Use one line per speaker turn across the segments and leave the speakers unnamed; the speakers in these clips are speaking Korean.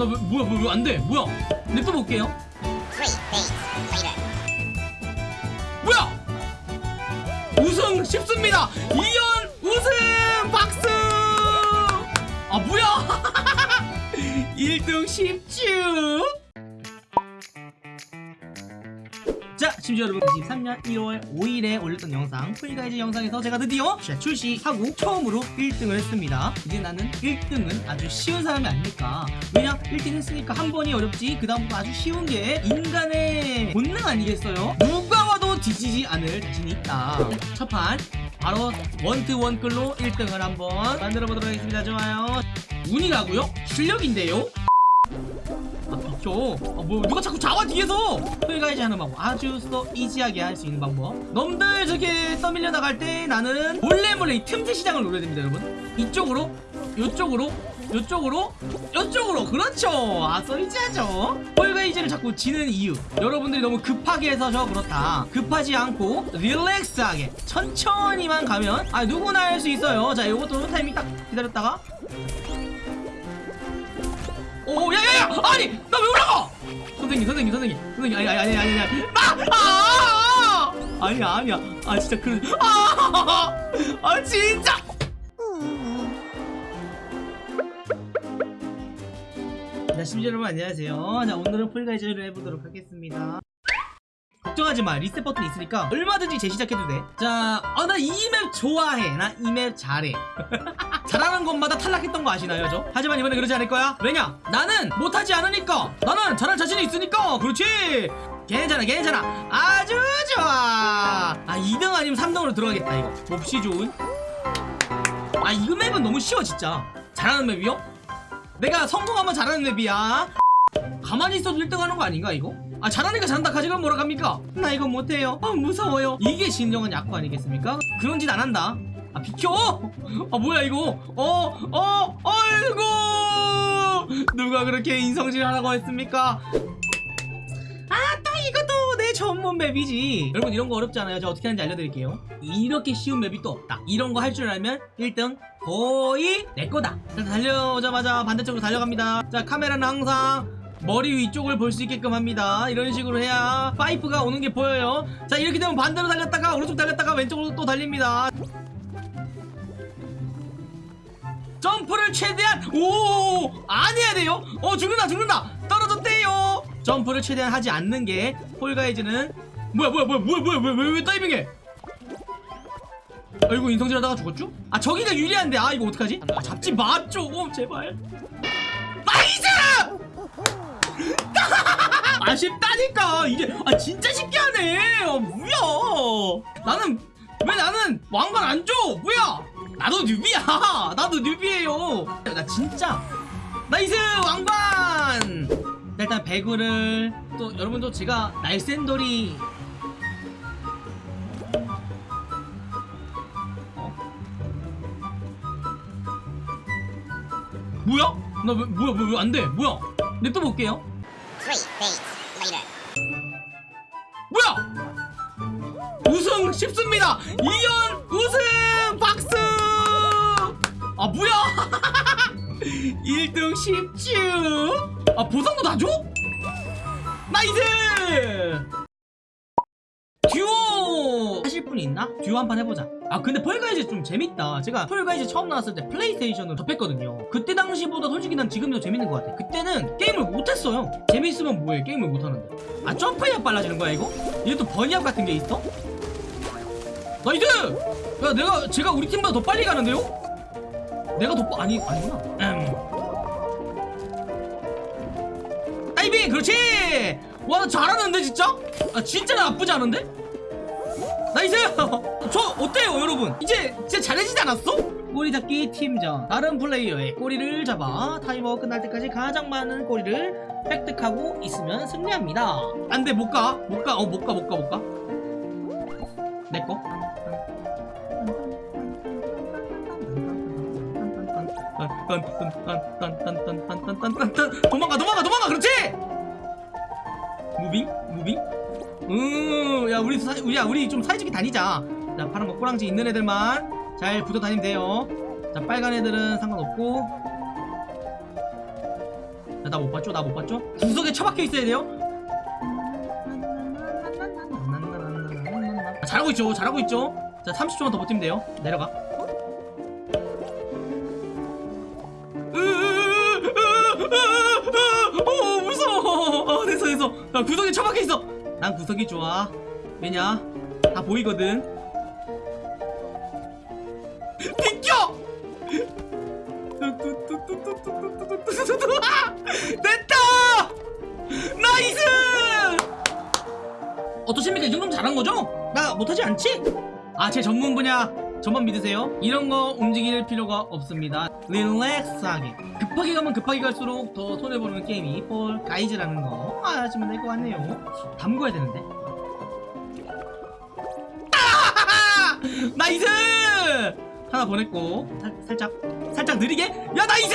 나 왜, 뭐야 뭐야 왜 안돼? 뭐야? 냅둬 볼게요. 뭐야? 우승 쉽습니다. 이연 우승 박수! 아 뭐야? 1등 쉽쥬 심지어 여러분 23년 1월 5일에 올렸던 영상 풀가이즈 영상에서 제가 드디어 자, 출시하고 처음으로 1등을 했습니다 이제 나는 1등은 아주 쉬운 사람이 아니니까 왜냐 1등 했으니까 한 번이 어렵지 그 다음부터 아주 쉬운 게 인간의 본능 아니겠어요? 누가 와도 뒤지지 않을 자신이 있다 첫판 바로 원트 원클로 1등을 한번 만들어 보도록 하겠습니다 좋아요 운이라고요? 실력인데요? 아 비켜 아뭐 누가 자꾸 잡아 뒤에서? Fall Guys 하는 방법. 아주 so easy하게 할 수 있는 방법. 놈들 저렇게 떠밀려 나갈 때 나는 몰래 몰래 이 틈새 시장을 노려야 됩니다 여러분. 이쪽으로 요쪽으로 요쪽으로 요쪽으로. 그렇죠. 아 써이지하죠. 폴가이즈를 자꾸 지는 이유. 여러분들이 너무 급하게 해서 저 그렇다. 급하지 않고 릴렉스하게 천천히만 가면 아 누구나 할 수 있어요. 자 요것도 타이밍 딱 기다렸다가 오, 야야야! 아니, 나 왜 올라가? 선생님, 선생님, 선생님, 선생님, 아니, 아니, 아니, 아니, 아니, 아, 아, 아, 아니야, 아니야, 아, 진짜 그, 아, 아, 진짜. 자, 심지어 여러분 안녕하세요. 자, 오늘은 폴가이즈를 해보도록 하겠습니다. 걱정하지 마. 리셋 버튼 있으니까 얼마든지 재시작해도 돼. 자, 아, 나 이 맵 좋아해. 나 이 맵 잘해. 잘하는 것마다 탈락했던 거 아시나요, 저? 하지만 이번에 그러지 않을 거야. 왜냐? 나는 못하지 않으니까. 나는 잘할 자신이 있으니까. 그렇지. 괜찮아, 괜찮아. 아주 좋아. 아, 2등 아니면 3등으로 들어가겠다, 이거. 몹시 좋은. 아, 이 맵은 너무 쉬워, 진짜. 잘하는 맵이요? 내가 성공하면 잘하는 맵이야. 가만히 있어도 1등 하는 거 아닌가, 이거? 아, 잘하니까 잘한다. 가지고 뭐라 갑니까? 나 이거 못해요. 아, 무서워요. 이게 진정한 약구 아니겠습니까? 그런 짓 안 한다. 아 비켜! 아 뭐야 이거? 어? 어? 아이고! 누가 그렇게 인성질 하라고 했습니까? 아 또 이것도 내 전문 맵이지 여러분 이런 거 어렵지 않아요 제가 어떻게 하는지 알려드릴게요 이렇게 쉬운 맵이 또 없다 이런 거 할 줄 알면 1등 거의 내 거다 자, 달려오자마자 반대쪽으로 달려갑니다 자 카메라는 항상 머리 위쪽을 볼 수 있게끔 합니다. 이런 식으로 해야 파이프가 오는 게 보여요. 자 이렇게 되면 반대로 달렸다가 오른쪽 달렸다가 왼쪽으로 또 달립니다. 점프를 최대한 오 안 해야 돼요? 어 죽는다 죽는다. 떨어졌대요. 점프를 최대한 하지 않는 게 폴가이즈는 뭐야 뭐야 뭐야 뭐야 뭐야 왜왜왜 다이빙해? 아이고 인성질 하다가 죽었죠? 아 저기가 유리한데. 아 이거 어떡하지? 아, 잡지 마좀. 제발. nice! 아쉽다니까 이게 아 진짜 쉽게 하네 아 뭐야 나는 왜 나는 왕관 안 줘? 뭐야? 나도 newbie야. 나도 newbie예요. 나 진짜 nice 왕관. 자, 일단 배구를 또 여러분도 제가 날쌘돌이 어? 뭐야? 나 왜 뭐야 왜안 돼? 뭐야? 냅둬 볼게요.
Three days later.
뭐야? 우승 쉽습니다. 이연 우승 박수. 아 뭐야? 1등 쉽쥬. 아 보상도 다 줘? nice. 듀오 하실 분이 있나? 듀오 한 판 해보자 아 근데 Fall Guys 좀 재밌다 제가 Fall Guys 처음 나왔을 때 PlayStation으로 접했거든요 그때 당시보다 솔직히 난 지금이 더 재밌는 것 같아 그때는 게임을 못했어요 재밌으면 뭐해 게임을 못하는데 아 점프해야 빨라지는 거야 이거? 이게 또 bunny hop 같은 게 있어? nice! 야 내가 제가 우리 팀보다 더 빨리 가는데요? 내가 더 빠... 아니 아니구나 음. 다이빙 그렇지 와 나 잘하는데 진짜? 아 진짜 나쁘지 않은데? nice! 저 어때요 여러분? 이제 진짜 잘해지지 않았어? 꼬리 잡기 팀전. 다른 플레이어의 꼬리를 잡아 타이머 끝날 때까지 가장 많은 꼬리를 획득하고 있으면 승리합니다. 안돼 못가. 못가. 어 못가 못가 못가. 내꺼 도망가 도망가 도망가 그렇지? moving? moving 음야 우리 사, 야 우리 좀 사이좋게 다니자 자 파란 거 꼬랑지 있는 애들만 잘 붙어 다니면 돼요 자 빨간 애들은 상관없고 자나못 봤죠? 나 못 봤죠? 구석에 처박혀 있어야 돼요. 아, 잘하고 있죠. 잘하고 있죠. 자, 30초만 더 버티면 돼요. 내려가. 어, 무서워. 어, 됐어, 됐어. 나 구석에 처박혀 있어. 난 구석이 좋아. 왜냐? 다 보이거든. 비켜! 아! 됐다! nice! 어떠십니까? 이 정도면 잘한 거죠? 나 못하지 않지? 아, 제 전문 분야 저만 믿으세요. 이런 거 움직일 필요가 없습니다. relax하게. 급하게 가면 급하게 갈수록 더 손해보는 게임이 Fall Guys라는 거 아시면 될 것 같네요. 담궈야 되는데. 아하하! nice! 하나 보냈고 살, 살짝 살짝 느리게 야 nice!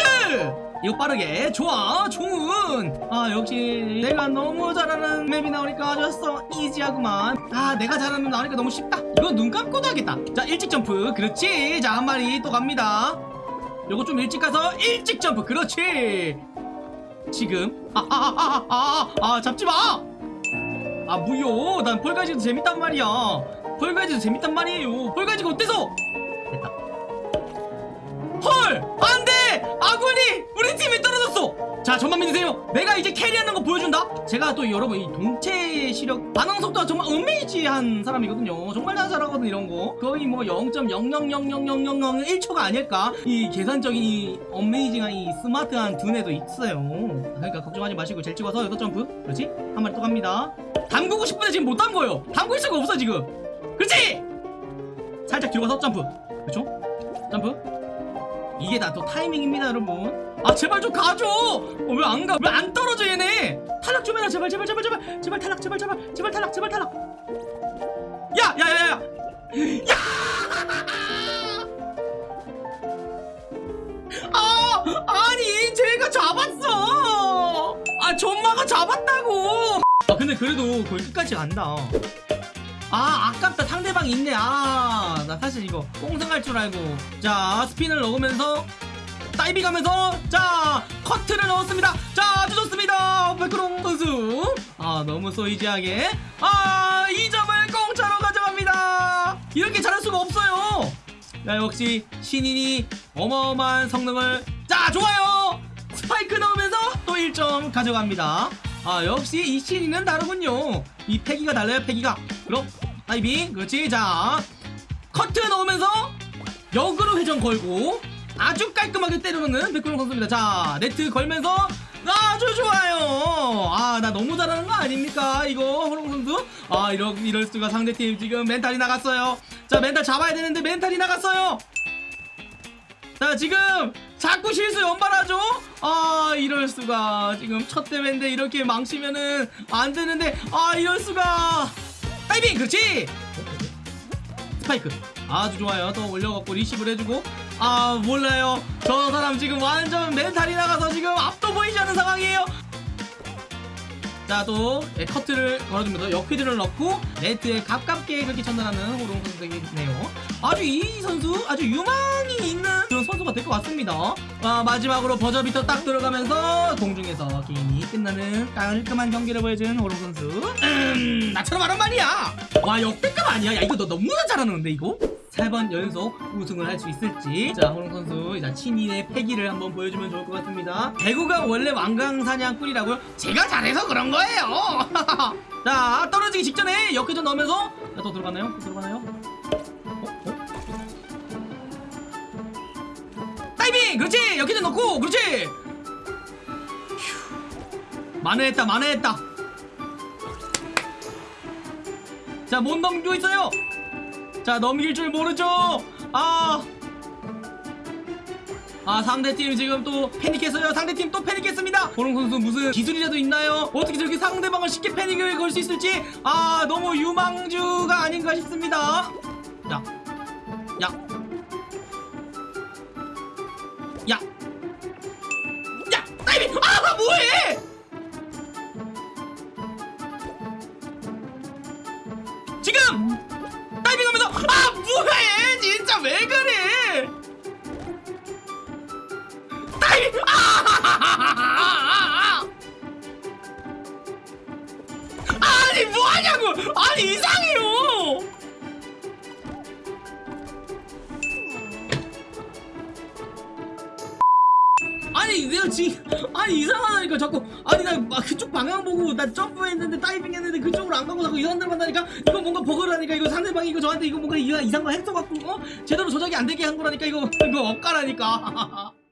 이거 빠르게 좋아 좋은 아 역시 내가 너무 잘하는 map이 나오니까 아주 easy하구만 아 내가 잘하는 map 나오니까 너무 쉽다 이건 눈 감고도 하겠다 자 일찍 점프 그렇지 자 한 마리 또 갑니다 요거 좀 일찍 가서 일찍 점프. 그렇지. 지금. 아아아아아아 잡지마. 아 무효. 난 Fall Guys도 재밌단 말이야. Fall Guys도 재밌단 말이에요. Fall Guys가 어때서? 됐다. 헐! 안돼! 아군이 떨어졌어 자 저만 믿으세요. 내가 이제 carry하는 거 보여준다. 제가 또 여러분 이 동체 시력 반응 속도가 정말 amazing한 사람이거든요. 정말 잘 잘하거든 이런 거. 거의 뭐 0.0000001초가 아닐까? 이 계산적인 이 amazing한 이 스마트한 두뇌도 있어요. 그러니까 걱정하지 마시고 젤 찍어서 여섯 점프. 그렇지? 한 마리 또 갑니다. 담그고 싶은데 지금 못 담궈요. 담글 수가 없어 지금. 그렇지? 살짝 뒤로 가서 점프. 그렇죠? 점프 이게 다또 타이밍입니다 여러분. 아 제발 좀 가줘! 어, 왜 안 가? 왜 안 떨어져 얘네? 탈락 좀 해라 제발 제발 제발 제발. 제발 탈락 제발 제발. 제발 탈락 제발 탈락. 야 야 야 야. 야! 아 아니 제가 잡았어. 아 전마가 잡았다고. 아 근데 그래도 거의 끝까지 간다 아 아깝다. 상대방 있네. 아 나 사실 이거 꽁승할 줄 알고. 자 스핀을 넣으면서 다이빙 하면서 자 커트를 넣었습니다. 자 아주 좋습니다. 백크롱 선수. 아 너무 소이지하게. 아 2점을 공짜로 가져갑니다. 이렇게 잘할 수가 없어요. 야 역시 신인이 어마어마한 성능을. 자 좋아요. 스파이크 넣으면서 또 1점 가져갑니다. 아 역시 이 신인은 다르군요. 이 패기가 달라요 패기가. 그럼 다이빙. 그렇지. 자 커트 넣으면서 역으로 회전 걸고 아주 깔끔하게 때려놓는 백호롱 선수입니다. 자 네트 걸면서. 아주 좋아요. 아 나 너무 잘하는 거 아닙니까? 이거 호롱 선수? 아 이럴, 이럴 수가. 상대팀 지금 mental이 나갔어요. 자 멘탈 잡아야 되는데 mental이 나갔어요. 자 지금 자꾸 실수 연발하죠? 아 이럴 수가. 지금 첫 대회인데 이렇게 망치면은 안 되는데. 아 이럴 수가 다이빙 그렇지? 스파이크. 아주 좋아요. 또 올려갖고 리시브를 해주고. 아 몰라요. 저 사람 지금 완전 mental이 나가서 지금 앞도 보이지 않는 상황이에요 자또 예, 커트를 걸어주면서 역피드를 넣고 네트에 가깝게 그렇게 전달하는 호롱 선수이네요. 아주 이 선수 아주 유망이 있는 그런 선수가 될 것 같습니다. 아, 마지막으로 버저비터 딱 들어가면서 공중에서 게임이 끝나는 깔끔한 경기를 보여준 호롱 선수. 음, 나처럼 하란 말이야. 와 역대급 아니야? 야 이거 너 너무나 잘하는데 이거 세 번 연속 우승을 할 수 있을지. 자 호롱 선수 자 친인의 패기를 한번 보여주면 좋을 것 같습니다. 배구가 원래 왕강사냥꾼이라고요? 제가 잘해서 그런 거예요. 자 떨어지기 직전에 역회전 넣으면서 자, 또 들어가나요? 또 들어가나요? 어? 어? 다이빙! 그렇지! 역회전 넣고! 그렇지! 휴. 만회했다 만회했다. 자못 넘기고 있어요 자 넘길 줄 모르죠? 아. 아 상대팀 지금 또 패닉했어요. 상대팀 또 패닉했습니다. 보롱 선수 무슨 기술이라도 있나요? 어떻게 저렇게 상대방을 쉽게 패닉을 걸 수 있을지? 아 너무 유망주가 아닌가 싶습니다. 야. 야. 야. 야, 아니 뭐하냐고! 아니 이상해요! 아니 내가 지금 아니 이상하다니까 자꾸 아니 나 그쪽 방향 보고 나 점프했는데 다이빙 했는데 그쪽으로 안 가고 자꾸 이상한 데 만나니까 이거 뭔가 버그라니까 이거 상대방이 이거 저한테 이거 뭔가 이상한 거 해서 갖고 어? 제대로 조작이 안 되게 한 거라니까 이거 이거 억까라니까